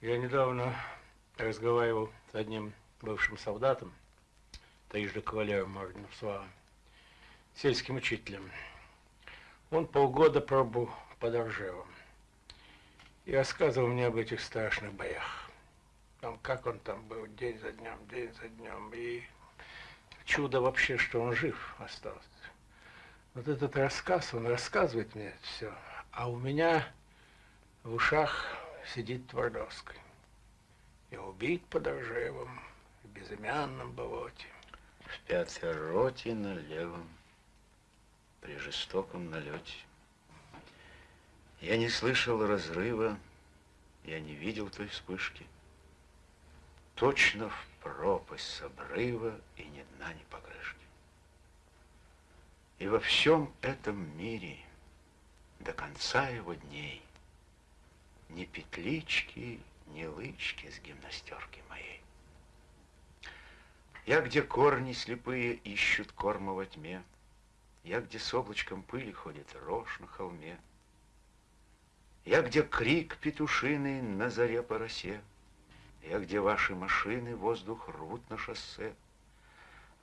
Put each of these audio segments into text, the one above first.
Я недавно разговаривал с одним бывшим солдатом, трижды кавалером ордена Слава, сельским учителем. Он полгода пробыл под Оржевом и рассказывал мне об этих страшных боях. Там, как он там был день за днем, день за днем. И чудо вообще, что он жив остался. Вот этот рассказ, он рассказывает мне все, а у меня в ушах сидит Твардовский. И убит под Ржевом, в безымянном болоте. В пятой роте на левом, при жестоком налете. Я не слышал разрыва, я не видел той вспышки. Точно в пропасть с обрыва и ни дна, ни покрышки. И во всем этом мире до конца его дней ни петлички, ни лычки с гимнастерки моей. Я, где корни слепые ищут корма во тьме, Я, где с облачком пыли ходит рожь на холме, Я, где крик петушиный на заре по росе, Я, где ваши машины воздух рвут на шоссе,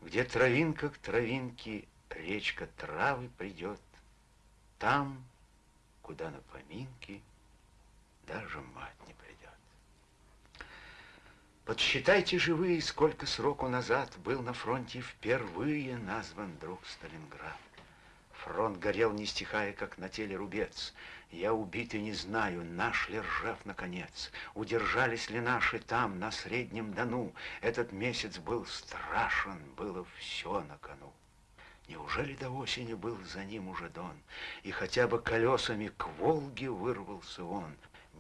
Где травинка к травинке речка травы придет, Там, куда на поминки — даже мать не придет. Подсчитайте же вы, сколько сроку назад был на фронте впервые назван друг Сталинград. Фронт горел, не стихая, как на теле рубец. Я убит и не знаю, наш ли ржав наконец. Удержались ли наши там, на Среднем Дону. Этот месяц был страшен, было все на кону. Неужели до осени был за ним уже Дон, И хотя бы колесами к Волге вырвался он?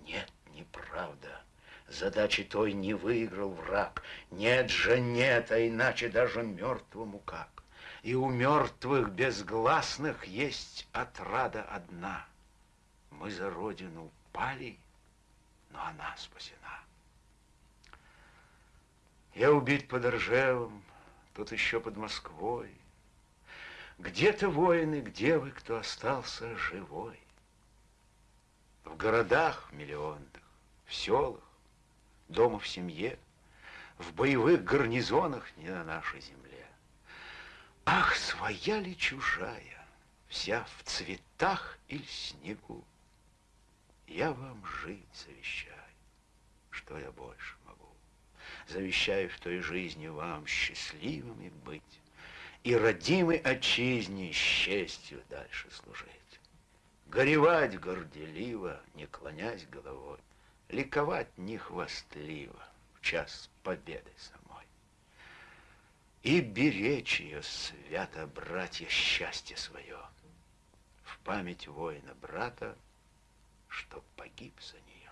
Нет, неправда. Задачи той не выиграл враг. Нет же, нет, а иначе даже мертвому как. И у мертвых безгласных есть отрада одна. Мы за родину пали, но она спасена. Я убит под Ржевом, тут еще под Москвой. Где-то воины, где вы, кто остался живой? В городах миллионных, в селах, дома в семье, В боевых гарнизонах не на нашей земле. Ах, своя ли чужая, вся в цветах или снегу, Я вам жить завещаю, что я больше могу. Завещаю в той жизни вам счастливыми быть И родимой отчизне с честью дальше служить. Горевать горделиво, не клонясь головой, Ликовать не хвастливо в час победы самой. И беречь ее свято, братья, счастье свое, В память воина брата, что погиб за нее.